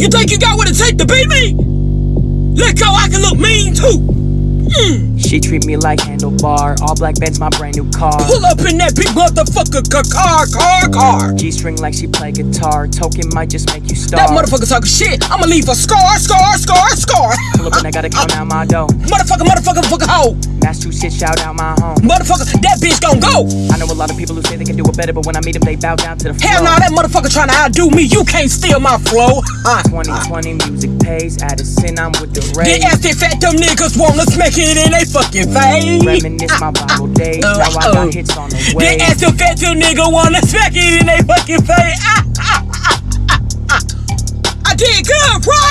You think you got what it take to beat me? Let go, I can look mean too. Mm. She treat me like handlebar. All black Benz, my brand new car. Pull up in that big motherfucker car, car, car, car. G string like she play guitar. Token might just make you star. That motherfucker talking shit. I'ma leave a scar, scar, scar, scar. Pull up and I gotta count out my dough. Motherfucker, motherfucker, fucker, hoe. Massachusetts, shout out my home. Motherfucker, gon' go. I know a lot of people who say they can do it better, but when I meet them, they bow down to the floor. Hell no, that motherfucker trying to outdo me. You can't steal my flow. Uh, 2020 music pays. Addison, I'm with the Get rays. ass fat them niggas wanna smack it in they fucking face. Reminisce my Bible days. uh, Now I uh. got hits on the They way. ass fat them nigga wanna smack it in they fucking face. Ah. I did good, right?